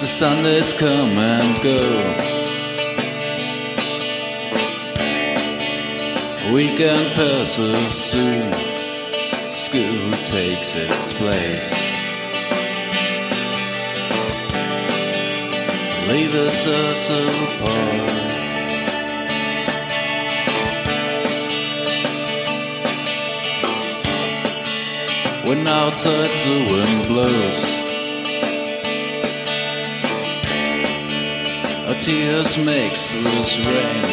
The Sundays come and go. Weekend passes soon. School takes its place. Leaves us apart. When outside the wind blows. Our tears makes loose rain.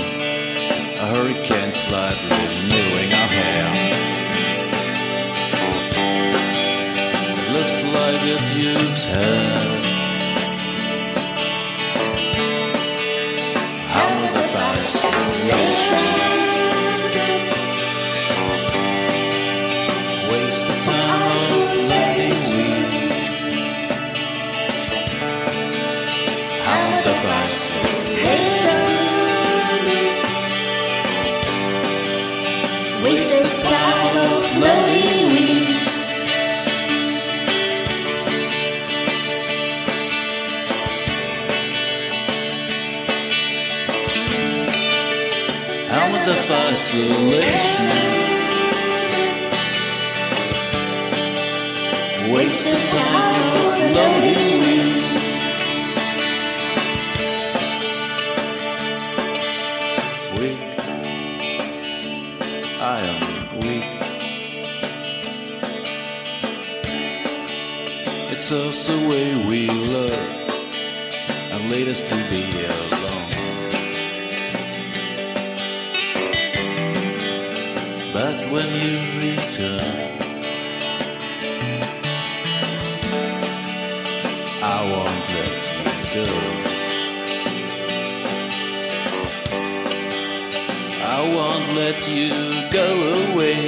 A hurricane slide renewing our hair. It looks like it used hair. Fascination How will the fascination waste the time of loving weeds? Weak, I am weak. It's us the way we love and lead us to be alone. But when you return, I won't let you go. I won't let you go away.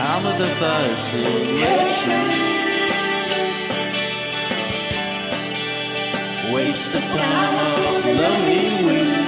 I'm the fascination. Waste the time of loving you.